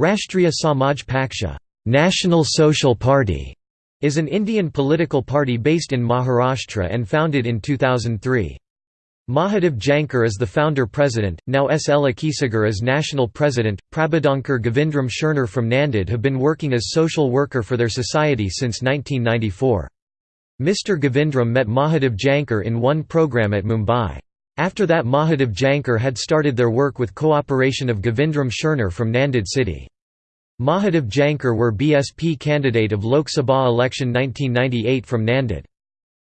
Rashtriya Samaj Paksha National Social Party", is an Indian political party based in Maharashtra and founded in 2003. Mahadev Jankar is the founder-president, now S. L. Akhisagar is national president. Prabodhankar Govindram Scherner from Nanded have been working as social worker for their society since 1994. Mr. Govindram met Mahadev Jankar in one program at Mumbai. After that Mahadev Jankar had started their work with cooperation of Govindram Scherner from Nanded city. Mahadev Jankar were BSP candidate of Lok Sabha election 1998 from Nanded.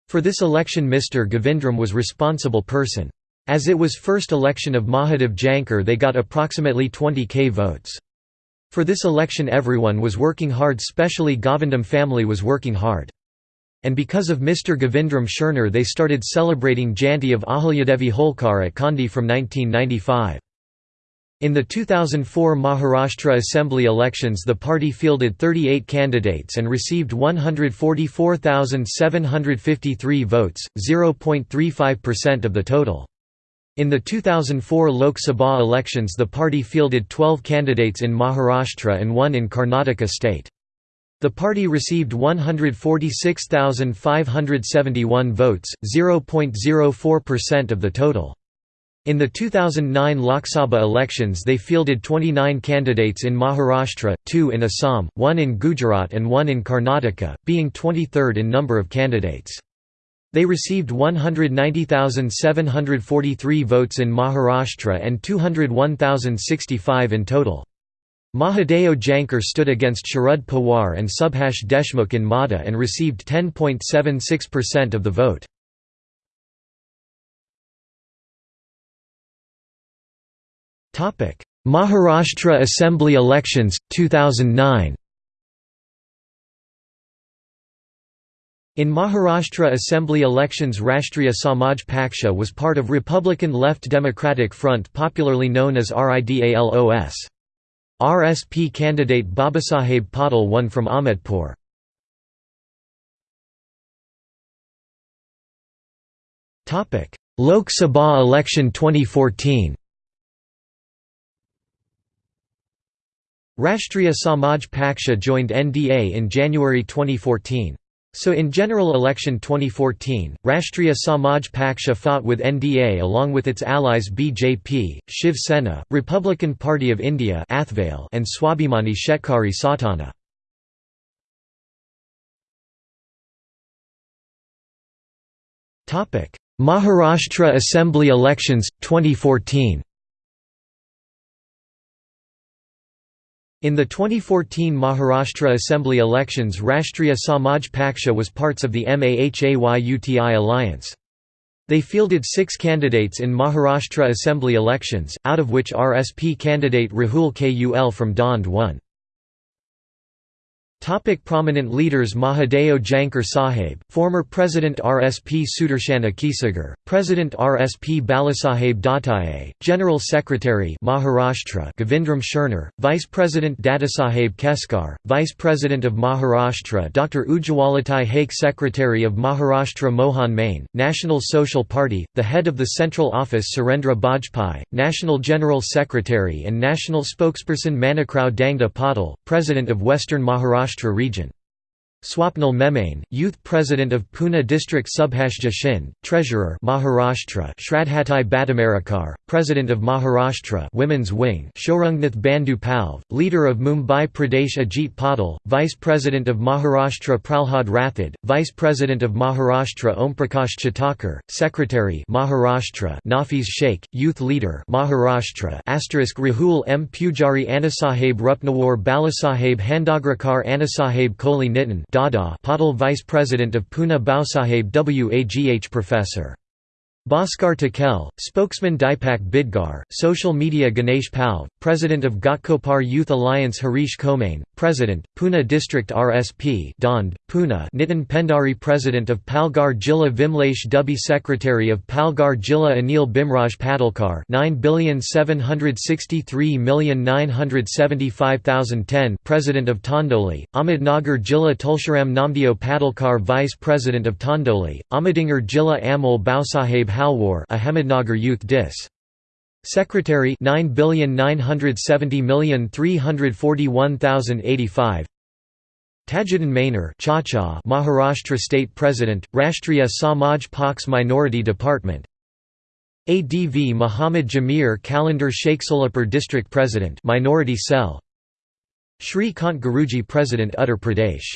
For this election Mr. Govindram was responsible person. As it was first election of Mahadev Jankar they got approximately 20k votes. For this election everyone was working hard specially Govindram family was working hard. And because of Mr. Govindram Scherner they started celebrating Jayanti of Ahilyadevi Holkar at Kandhar from 1995. In the 2004 Maharashtra Assembly elections the party fielded 38 candidates and received 144,753 votes, 0.35% of the total. In the 2004 Lok Sabha elections the party fielded 12 candidates in Maharashtra and one in Karnataka state. The party received 146,571 votes, 0.04% of the total. In the 2009 Lok Sabha elections they fielded 29 candidates in Maharashtra, 2 in Assam, 1 in Gujarat and 1 in Karnataka, being 23rd in number of candidates. They received 190,743 votes in Maharashtra and 201,065 in total. Mahadeo Jankar stood against Sharad Pawar and Subhash Deshmukh in Madha and received 10.76% of the vote. Maharashtra Assembly elections, 2009 In Maharashtra Assembly elections Rashtriya Samaj Paksha was part of Republican Left Democratic Front popularly known as RIDALOS. RSP candidate Babasaheb Patil won from Ahmedpur. Lok Sabha election 2014 Rashtriya Samaj Paksha joined NDA in January 2014. So in general election 2014, Rashtriya Samaj Paksha fought with NDA along with its allies BJP, Shiv Sena, Republican Party of India and Swabhimani Shetkari Sanghatana. Maharashtra Assembly elections, 2014 In the 2014 Maharashtra Assembly elections Rashtriya Samaj Paksha was parts of the MAHAYUTI alliance. They fielded six candidates in Maharashtra Assembly elections, out of which RSP candidate Rahul Kul from Daund won. Topic prominent leaders Mahadeo Jankar Sahib, former President RSP Sudarshan Akhisagar, President RSP Balasaheb Dattaiah, General Secretary Maharashtra Govindram Scherner, Vice President Dadasaheb Keskar, Vice President of Maharashtra Dr. Ujjwalatai Haque Secretary of Maharashtra Mohan Main, National Social Party, the head of the Central Office Surendra Bajpai, National General Secretary and National Spokesperson Manikrao Dangda Patil, President of Western Maharashtra Maharashtra region. Swapnil Memane, Youth President of Pune District Subhash Jashin, Treasurer Maharashtra Shradhatai Bhattamarikar, President of Maharashtra Women's Wing Shorungnath Bandhu Palve, Leader of Mumbai Pradesh Ajit Patil, Vice President of Maharashtra Pralhad Rathod, Vice President of Maharashtra Omprakash Chatakar, Secretary Maharashtra Nafiz Sheikh, Youth Leader Maharashtra Rahul M. Pujari Anasaheb Rupnawar Balasaheb Handagrakar Anasaheb Kohli Nitin Dada Patil Vice President of Pune Baosaheb Wagh Professor. Bhaskar Takel, spokesman Dipak Bidgar, social media Ganesh Palve, president of Ghatkopar Youth Alliance Harish Komane, president, Pune District RSP Daund, Pune Nitin Pendari president of Palghar Jilla Vimlesh Dubey secretary of Palghar Jilla Anil Bimraj Patilkar 9,763,975,010 president of Tandoli, Ahmednagar Jilla Tulsharam Namdeo Patilkar vice president of Tandoli, Ahmednagar Jilla Amol Bausaheb Halwar Ahmednagar Youth Dis. Secretary 9,970,341,085 Tajuddin Mainer Maharashtra State President, Rashtriya Samaj Paksha Minority Department. ADV Muhammad Jamir Calendar Solapur District President Minority Cell. Shri Kant Guruji President Uttar Pradesh